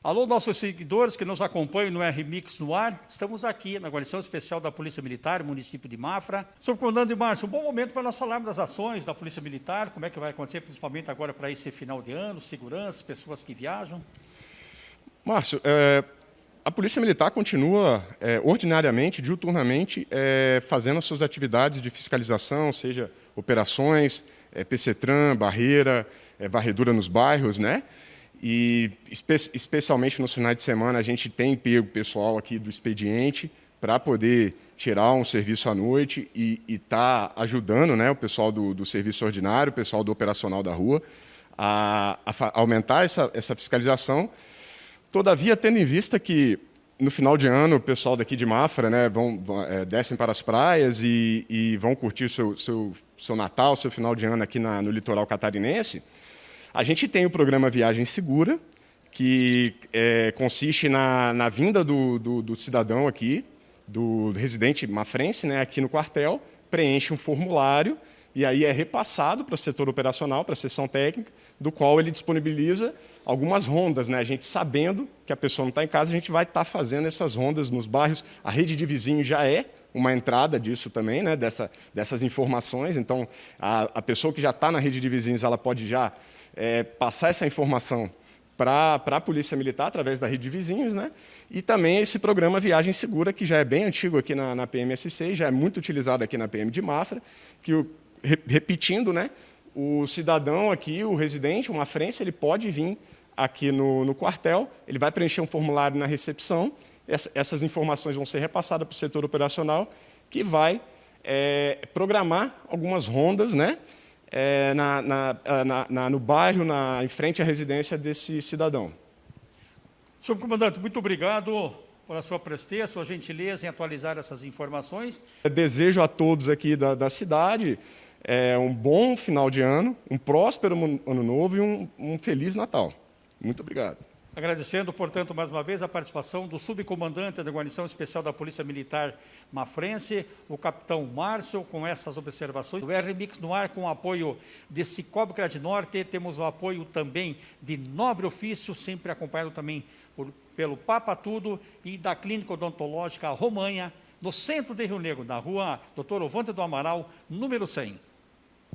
Alô, nossos seguidores que nos acompanham no RMix no ar, estamos aqui na Guarnição Especial da Polícia Militar, município de Mafra. Subcomandante Márcio, um bom momento para nós falarmos das ações da Polícia Militar, como é que vai acontecer, principalmente agora para esse final de ano, segurança, pessoas que viajam. Márcio, é, a Polícia Militar continua é, ordinariamente, diuturnamente, é, fazendo as suas atividades de fiscalização, seja operações, é, PCTRAN, barreira, é, varredura nos bairros, né? E espe especialmente nos finais de semana a gente tem pego pessoal aqui do expediente para poder tirar um serviço à noite e estar tá ajudando né, o pessoal do, do, serviço ordinário, o pessoal do operacional da rua, a, a aumentar essa, essa fiscalização. Todavia, tendo em vista que no final de ano o pessoal daqui de Mafra né, vão, vão é, descem para as praias e, e vão curtir seu, seu, seu Natal, seu final de ano aqui na, no litoral catarinense, a gente tem o programa Viagem Segura, que é, consiste na, na vinda do, do, do, cidadão aqui, do residente mafrense, né, aqui no quartel, preenche um formulário e aí é repassado para o setor operacional, para a seção técnica, do qual ele disponibiliza algumas rondas. Né? A gente sabendo que a pessoa não está em casa, a gente vai estar tá fazendo essas rondas nos bairros. A rede de vizinhos já é uma entrada disso também, né? Dessa, dessas informações. Então, a, a pessoa que já está na rede de vizinhos, ela pode já é, passar essa informação para a Polícia Militar, através da rede de vizinhos, né? e também esse programa Viagem Segura, que já é bem antigo aqui na, na PMSC, já é muito utilizado aqui na PM de Mafra, que, o, repetindo, né, o cidadão aqui, o residente, uma frente, ele pode vir aqui no, no quartel, ele vai preencher um formulário na recepção, essas informações vão ser repassadas para o setor operacional, que vai é, programar algumas rondas, né, é, na, na, na, no bairro, na, em frente à residência desse cidadão. Senhor comandante, muito obrigado pela sua presteza, sua gentileza em atualizar essas informações. Eu desejo a todos aqui da, da cidade é, um bom final de ano, um próspero ano novo e um, um feliz Natal. Muito obrigado. Agradecendo, portanto, mais uma vez a participação do subcomandante da Guarnição Especial da Polícia Militar Mafrense, o capitão Márcio, com essas observações. O RMix no ar com o apoio de Cicobi Norte, temos o apoio também de Nobre Ofício, sempre acompanhado também por, pelo Papa Tudo e da Clínica Odontológica Romanha, no centro de Rio Negro, na rua Doutor Ovante do Amaral, número 100.